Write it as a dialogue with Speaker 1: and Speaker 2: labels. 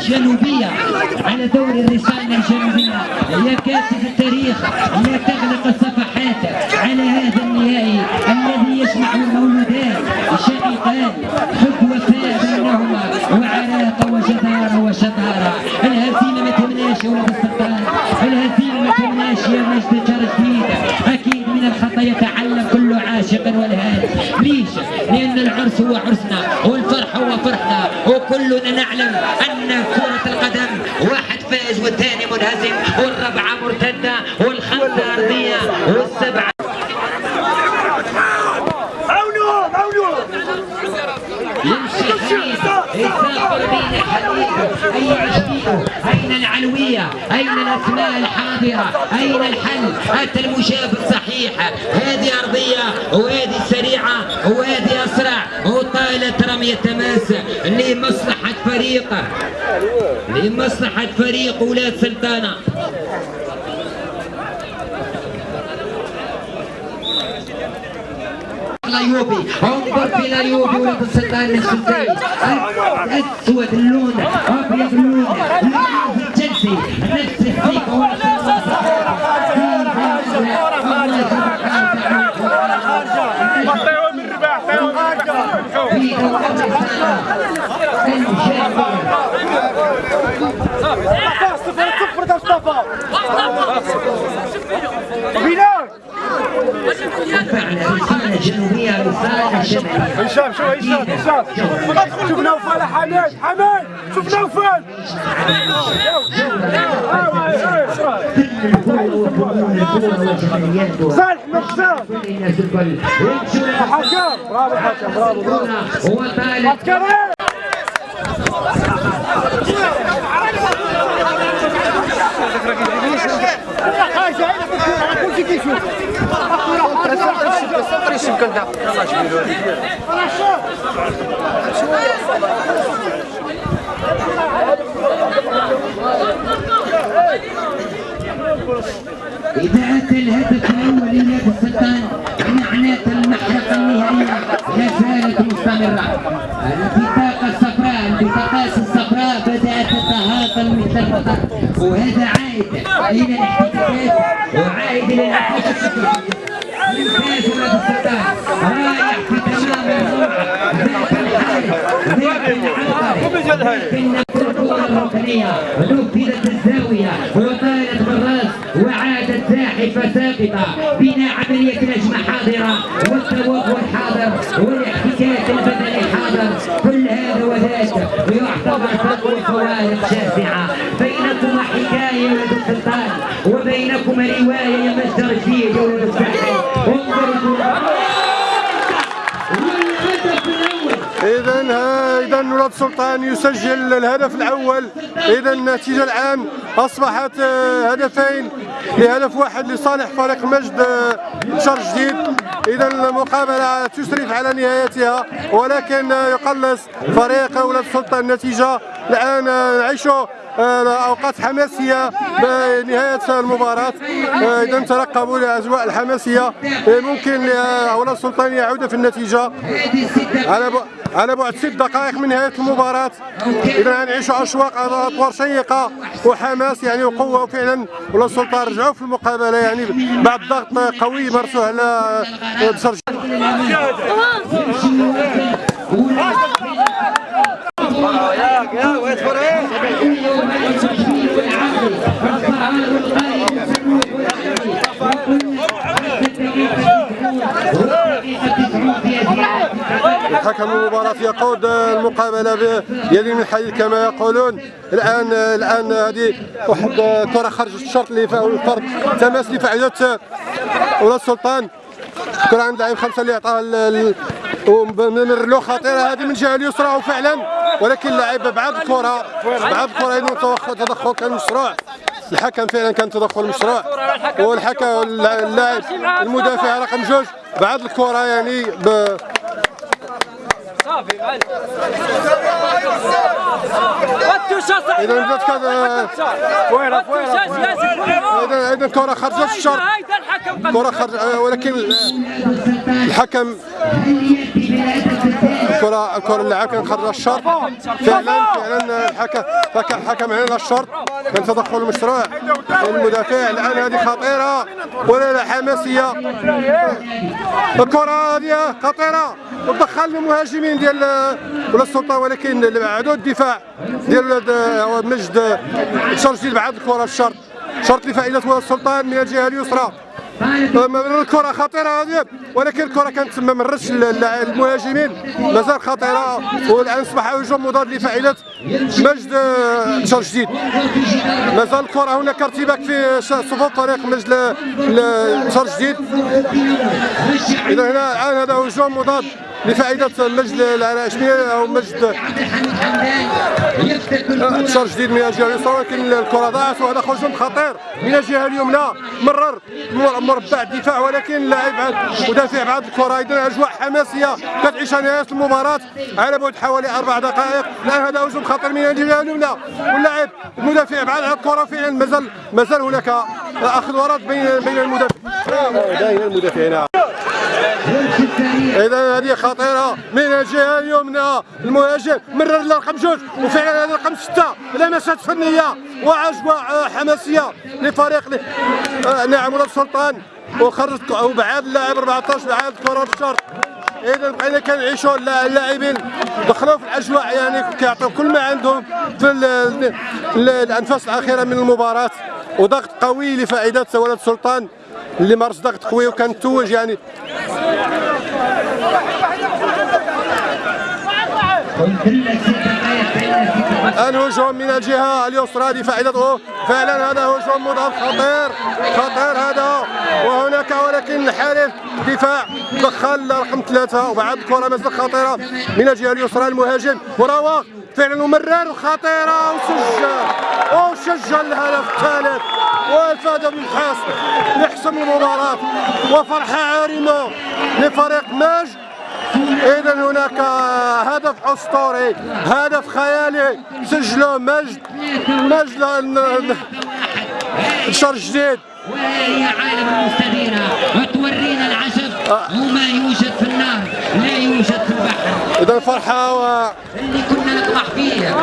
Speaker 1: جنوبية على دور الرسالة الجنوبية. يا كاتب التاريخ لا تغلق الصفحات على هذا النهائي الذي يجمع المولودات شقيقان حب وفاء بينهما وعراقة وجدارة وشطارة. الهزيمة ما تمناش يا ولد السلطان. الهزيمة ما تمناش يا مجد جرجديد أكيد من الخطأ يتعلم كل عاشق والهان ليش؟ لأن العرس هو عرسنا والفرح هو فرحنا. وكلنا نعلم أن كرة القدم واحد فائز والثاني منهزم والربعة مرتدة. أين جديده اين العلوية؟ أين الأسماء الحاضرة؟ أين الحل؟ اتى المشابه الصحيح. هذه أرضية وهذه سريعة وهذه أسرع. وطالت رمي التماس لمصلحة فريق. لمصلحة فريق ولاد سلطانة. الايوبي انظر في الايوبي ولد السلطان السلطاني اسود اللون ابيض اللون لون الجنسي نفس الثقه
Speaker 2: عطيهم الرباح عطيهم صفر صفر ده مصطفى بلال هشام شو هشام هشام شوف نوفل يا حماد حماد شوف نوفل صالح مرسال حكام برافو حكام برافو برافو
Speaker 1: إذا أتى الهدف الأول لنادي السلطان معناته المحرقة النهائية لا زالت مستمرة. البطاقة الصفراء البطاقات الصفراء وهذا عائد إلى الاحتكاكات وعائد ولاد السلطان رايح في تمام الكرة الركنية نفذت الزاوية وطالت بالراس وعادت زاحفة ساقطة بناء عملية الهجمة حاضرة والتوقف حاضر والاحتكاك البدني حاضر كل هذا وذاك ويعتبر فرق وفوارق شاسعة بينكما حكاية يا ولد السلطان وبينكما رواية يا مجد رشيد يا
Speaker 3: اذا اذا ولاد السلطان يسجل الهدف الأول. اذا النتيجة الان أصبحت آه، هدفين لهدف واحد لصالح فريق مجد آه، شرق جديد. إذا المقابلة تسرف على نهايتها ولكن يقلص فريق ولاد السلطان النتيجة الآن نعيشوا آه، أوقات حماسية بنهاية المباراة. آه، إذا ترقبوا الاجواء الحماسية آه، ممكن ولاد السلطان يعود في
Speaker 1: النتيجة.
Speaker 3: على على بعد ست دقائق من نهاية المباراة. اذا نعيشوا أشواق اطوار شيقة وحماس يعني وقوة وفعلا. ولا السلطان رجعوا في المقابلة يعني بعد ضغط قوي مارسوه على بشر حكم المباراة يقود المقابلة بيد من الحديد كما يقولون. الآن الآن هذه واحد كرة خرجت الشرط اللي الفرد تماس اللي فعلت ولا السلطان. كرة عند لاعب خمسة اللي عطاها ال- ال- وممر له خطيرة. هذه من الجهة اليسرى وفعلا ولكن اللاعب بعد الكرة بعد الكرة تدخل كان مشروع. الحكم فعلا كان تدخل مشروع. والحكم اللاعب المدافع رقم جوج. بعد الكرة يعني ب إذا بدات كذا
Speaker 2: فويرة فويرة
Speaker 3: اذا إذا الكره خرجت الشرط
Speaker 4: هيدا الحكم
Speaker 3: كرة خرج آه، ولكن الحكم الكره الكرة اللاعب كان خرج الشرط فعلا فعلا الحكم فكان الحكم علينا الشرط كان تدخل مشروع المدافع الآن هذه خطيرة. ولا لا حماسية. الكرة هذه خطيرة. ودخل المهاجمين ديال ولا السلطة ولكن بعدوا الدفاع ديال مجد. شرجي بعد الكرة الشرط شرط لفائدة ولاد السلطان من الجهة اليسرى. الكرة خطيرة هذه ولكن الكرة كانت ما مرتش المهاجمين. مازال خطيرة. والآن أصبح هجوم مضاد لفائده مجد نشر جديد. مازال الكرة هناك ارتباك في صفوف فريق مجد نشر جديد. إذا هنا الآن هذا هجوم مضاد. لفائدة مجد العراشميه أو مجد. انتشار جديد من الجهة اليسرى ولكن الكرة ضاعت وهذا هجوم خطير من الجهة اليمنى. مرر مربع الدفاع ولكن اللاعب بعد مدافع بعد الكرة اذا أجواء حماسية. كتعيشها نهايه المباراة على بعد حوالي أربع دقائق. الآن هذا هجوم خطير من الجهة اليمنى. واللاعب المدافع بعد الكرة فعلا مازال مازال هناك أخذ ورد بين بين المدافع بين المدافعين. إذا هذه خطيرة. من الجهة اليمنى المهاجم مرر لرقم جوج وفعلا هذا رقم ستة. لمسات فنية واجواء حماسية لفريق آه نعم ولاد السلطان وخرج وبعاد اللاعب 14 بعاد كرة الشرط اذا بقينا كنعيشوا اللاعبين دخلوا في الأجواء يعني كيعطيو كل ما عندهم في الأنفاس الأخيرة من المباراة. وضغط قوي لفائدة ولاد السلطان اللي مارس ضغط قوي وكان توج يعني الهجوم من الجهة اليسرى لفائدته. فعلا هذا هجوم مضاد خطير. خطير هذا. وهناك ولكن الحارس دفاع دخل رقم ثلاثة وبعد الكره مازال خطيرة من الجهة اليسرى المهاجم. وراوغ فعلا ممرر وخطيره وسجل. وسجل الهدف الثالث. وافاد بالحاس يحسم المباراة وفرحه عارمة لفريق ماجد إذا هناك هدف أسطوري هدف خيالي سجله مجد مجد نشر جديد.
Speaker 1: وهي عالم المستديرة وتورينا العجب. وما يوجد في النار لا يوجد في البحر.
Speaker 3: إذا الفرحة و...
Speaker 1: اللي كنا نطمح فيه.